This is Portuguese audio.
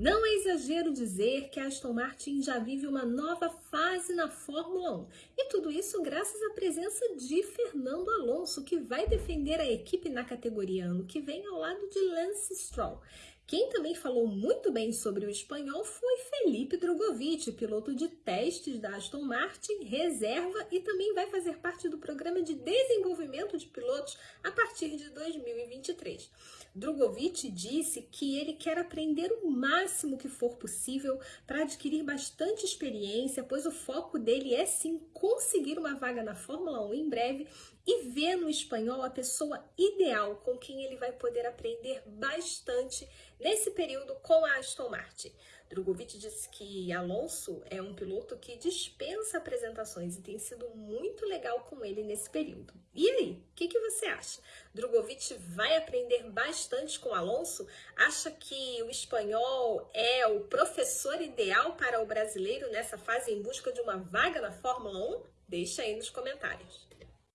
Não é exagero dizer que a Aston Martin já vive uma nova fase na Fórmula 1. E tudo isso graças à presença de Fernando Alonso, que vai defender a equipe na categoria ano que vem ao lado de Lance Stroll. Quem também falou muito bem sobre o espanhol foi Felipe Drogovic, piloto de testes da Aston Martin, reserva e também vai fazer parte do programa de desenvolvimento de pilotos a partir de 2023. Drogovic disse que ele quer aprender o máximo que for possível para adquirir bastante experiência, pois o foco dele é sim conseguir uma vaga na Fórmula 1 em breve e ver no espanhol a pessoa ideal com quem ele vai poder aprender bastante nesse período com a Aston Martin. Drogovic disse que Alonso é um piloto que dispensa apresentações e tem sido muito legal com ele nesse período. E aí, o que, que, você acha? Drogovic vai aprender bastante com Alonso? Acha que o espanhol é o professor ideal para o brasileiro nessa fase em busca de uma vaga na Fórmula 1? Deixa aí nos comentários.